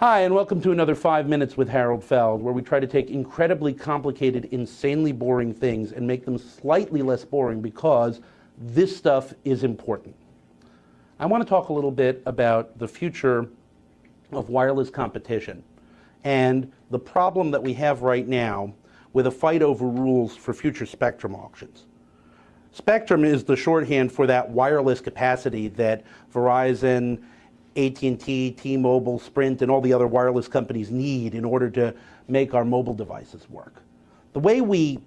Hi, and welcome to another Five Minutes with Harold Feld, where we try to take incredibly complicated, insanely boring things and make them slightly less boring because this stuff is important. I want to talk a little bit about the future of wireless competition and the problem that we have right now with a fight over rules for future spectrum auctions. Spectrum is the shorthand for that wireless capacity that Verizon AT&T, T-Mobile, Sprint, and all the other wireless companies need in order to make our mobile devices work. The way we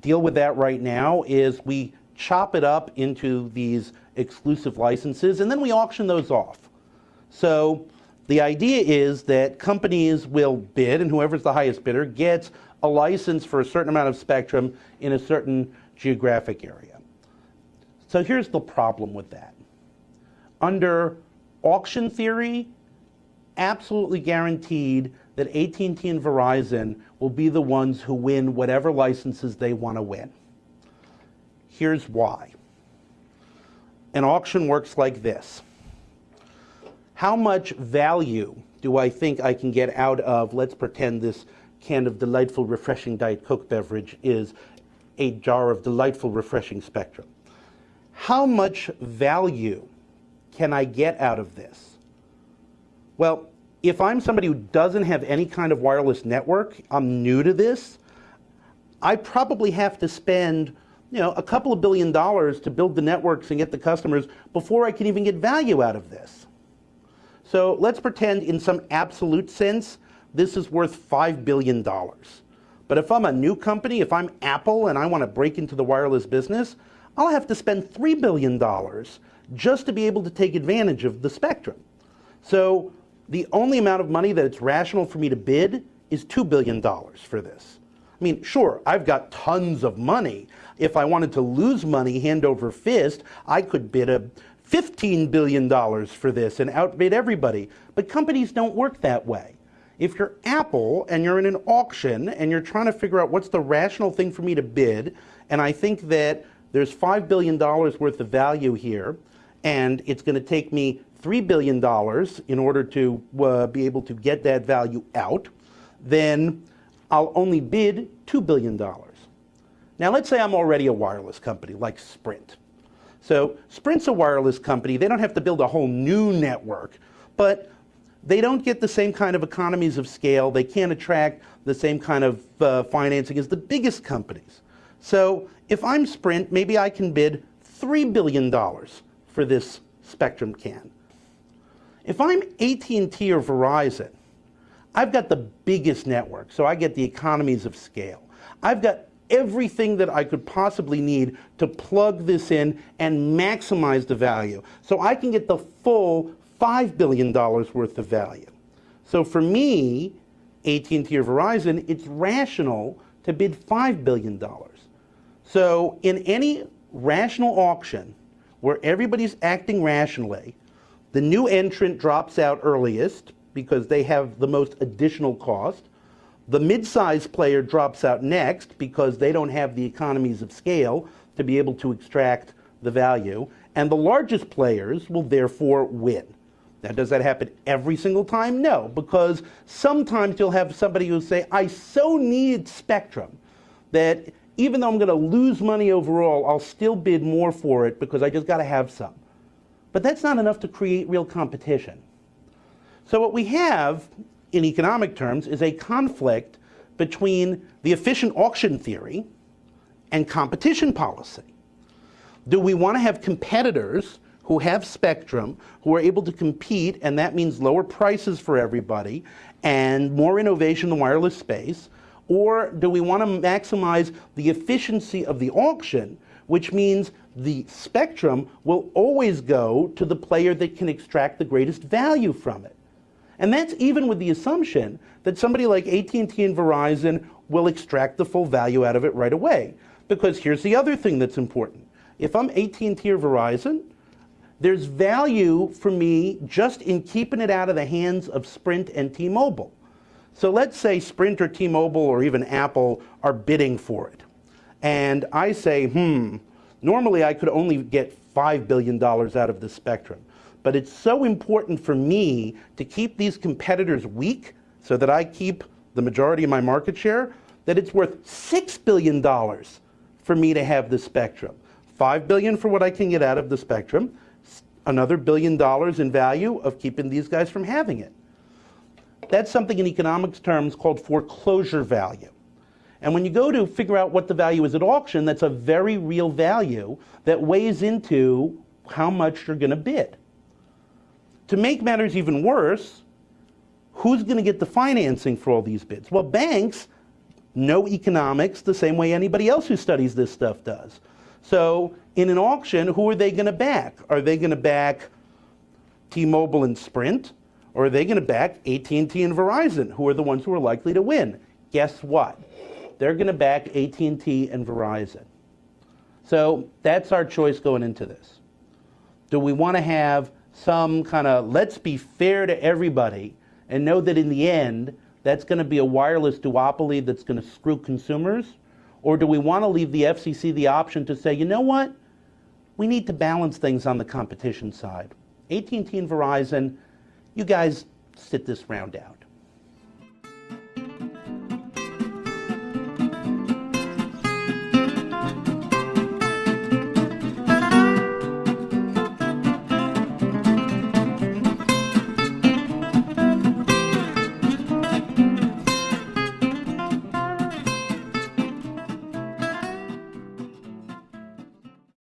deal with that right now is we chop it up into these exclusive licenses and then we auction those off. So the idea is that companies will bid and whoever's the highest bidder gets a license for a certain amount of spectrum in a certain geographic area. So here's the problem with that. Under auction theory, absolutely guaranteed that AT&T and Verizon will be the ones who win whatever licenses they want to win. Here's why. An auction works like this. How much value do I think I can get out of, let's pretend this can of delightful, refreshing Diet Coke beverage is a jar of delightful, refreshing spectrum. How much value can I get out of this? Well, if I'm somebody who doesn't have any kind of wireless network, I'm new to this, I probably have to spend you know, a couple of billion dollars to build the networks and get the customers before I can even get value out of this. So let's pretend in some absolute sense, this is worth $5 billion. But if I'm a new company, if I'm Apple and I want to break into the wireless business, I'll have to spend $3 billion just to be able to take advantage of the spectrum. So the only amount of money that it's rational for me to bid is $2 billion for this. I mean, sure, I've got tons of money. If I wanted to lose money hand over fist, I could bid a $15 billion for this and outbid everybody. But companies don't work that way. If you're Apple and you're in an auction and you're trying to figure out what's the rational thing for me to bid, and I think that there's $5 billion worth of value here, and it's going to take me $3 billion in order to uh, be able to get that value out, then I'll only bid $2 billion. Now let's say I'm already a wireless company like Sprint. So Sprint's a wireless company. They don't have to build a whole new network, but they don't get the same kind of economies of scale. They can't attract the same kind of uh, financing as the biggest companies. So if I'm Sprint, maybe I can bid $3 billion for this Spectrum can. If I'm AT&T or Verizon, I've got the biggest network, so I get the economies of scale. I've got everything that I could possibly need to plug this in and maximize the value. So I can get the full $5 billion worth of value. So for me, AT&T or Verizon, it's rational to bid $5 billion. So in any rational auction, where everybody's acting rationally, the new entrant drops out earliest because they have the most additional cost. The mid-sized player drops out next because they don't have the economies of scale to be able to extract the value. And the largest players will therefore win. Now, does that happen every single time? No, because sometimes you'll have somebody who'll say, I so need spectrum that even though I'm going to lose money overall, I'll still bid more for it because I just got to have some. But that's not enough to create real competition. So what we have in economic terms is a conflict between the efficient auction theory and competition policy. Do we want to have competitors who have spectrum, who are able to compete, and that means lower prices for everybody and more innovation in the wireless space? Or do we want to maximize the efficiency of the auction, which means the spectrum will always go to the player that can extract the greatest value from it. And that's even with the assumption that somebody like AT&T and Verizon will extract the full value out of it right away. Because here's the other thing that's important. If I'm AT&T or Verizon, there's value for me just in keeping it out of the hands of Sprint and T-Mobile. So let's say Sprint or T-Mobile or even Apple are bidding for it. And I say, hmm, normally I could only get $5 billion out of the spectrum. But it's so important for me to keep these competitors weak so that I keep the majority of my market share that it's worth $6 billion for me to have the spectrum. 5 billion for what I can get out of the spectrum, another billion dollars in value of keeping these guys from having it. That's something in economics terms called foreclosure value. And when you go to figure out what the value is at auction, that's a very real value that weighs into how much you're going to bid. To make matters even worse, who's going to get the financing for all these bids? Well, banks know economics the same way anybody else who studies this stuff does. So in an auction, who are they going to back? Are they going to back T-Mobile and Sprint? Or are they going to back AT&T and Verizon, who are the ones who are likely to win? Guess what? They're going to back AT&T and Verizon. So that's our choice going into this. Do we want to have some kind of let's be fair to everybody and know that in the end that's going to be a wireless duopoly that's going to screw consumers? Or do we want to leave the FCC the option to say, you know what? We need to balance things on the competition side. AT&T and Verizon, you guys sit this round out.